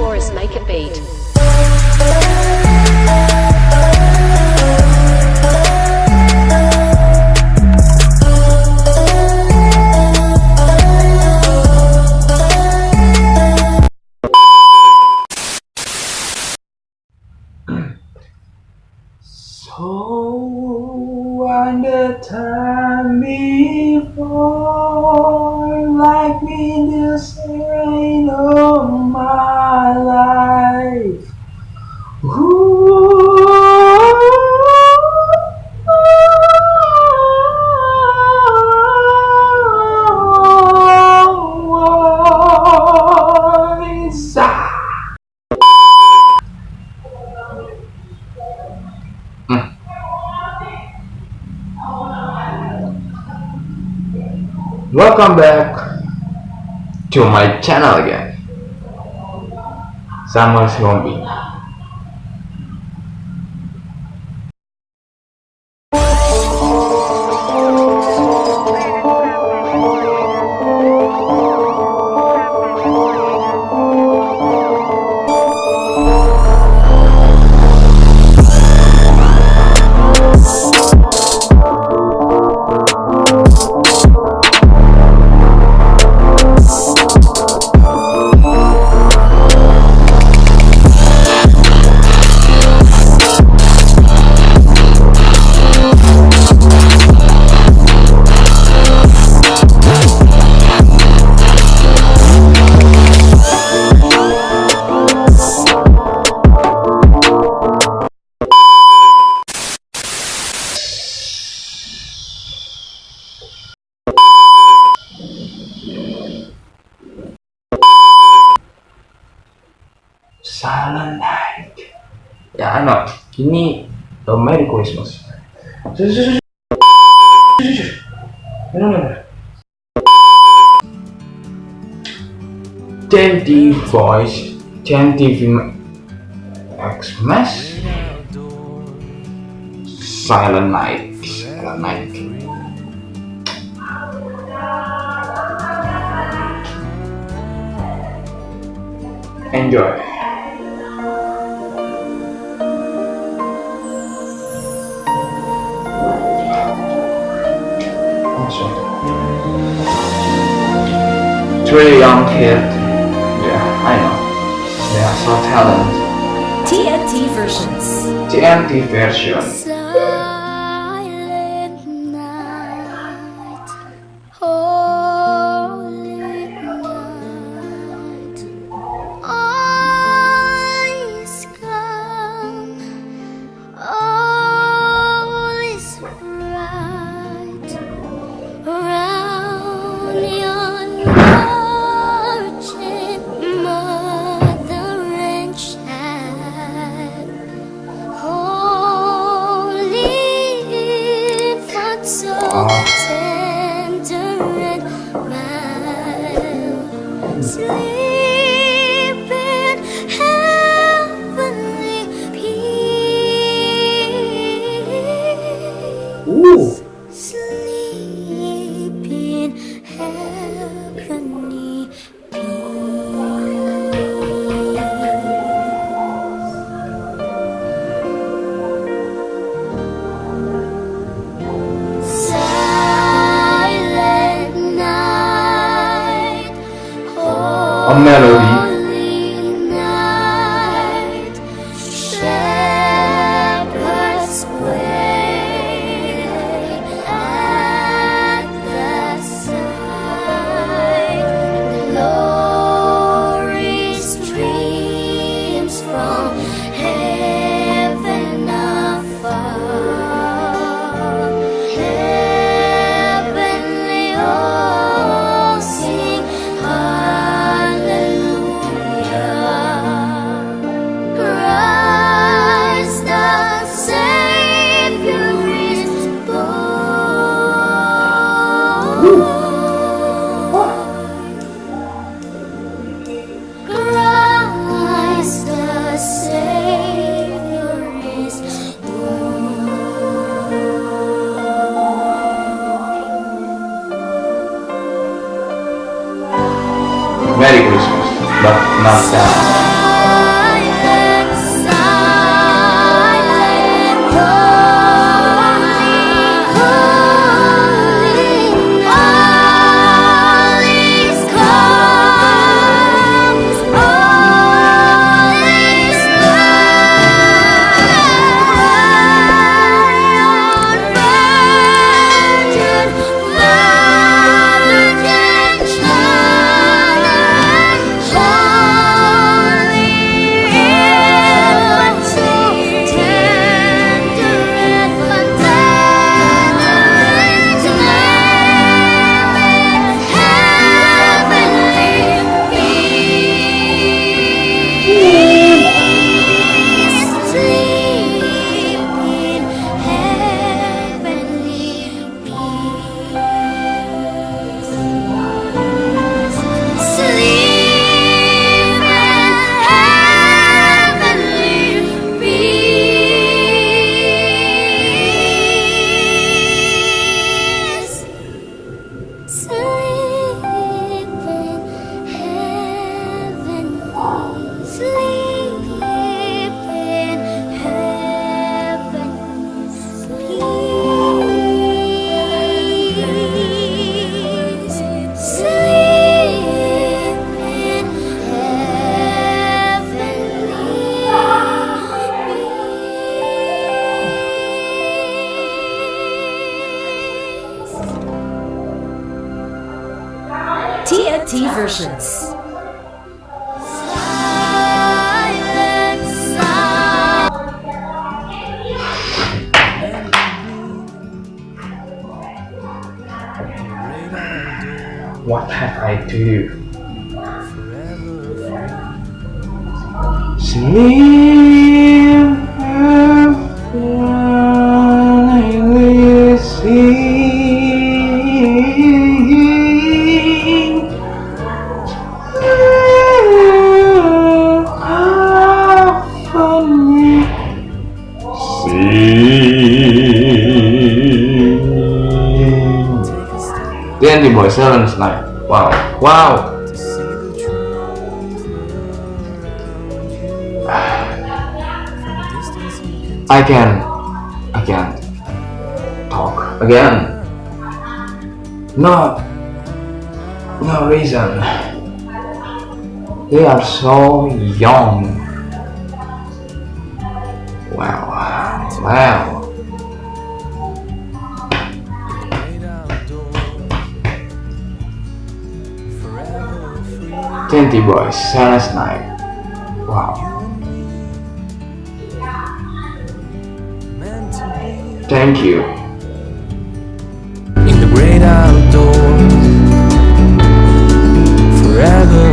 Taurus make a beat. So Welcome back to my channel again. Samuel Zombie. Silent Night. Ya, ano, ini uh, Merry Christmas. Shh. Ano, ano, ano. TNT Voice, TNT Film Xmas, Silent Night, Silent Night. Enjoy. Awesome. It's really young kid. Yeah, I know. They are so talented. TNT versions. TNT version. 对。A Merry That. versions. What have I do? Sleep The Andy Boy Silence Night. Wow. Wow. I can I can talk again. No no reason. They are so young. Wow. Wow. TNT Boys, Sarah night. Wow. Thank you. In the great outdoors, forever.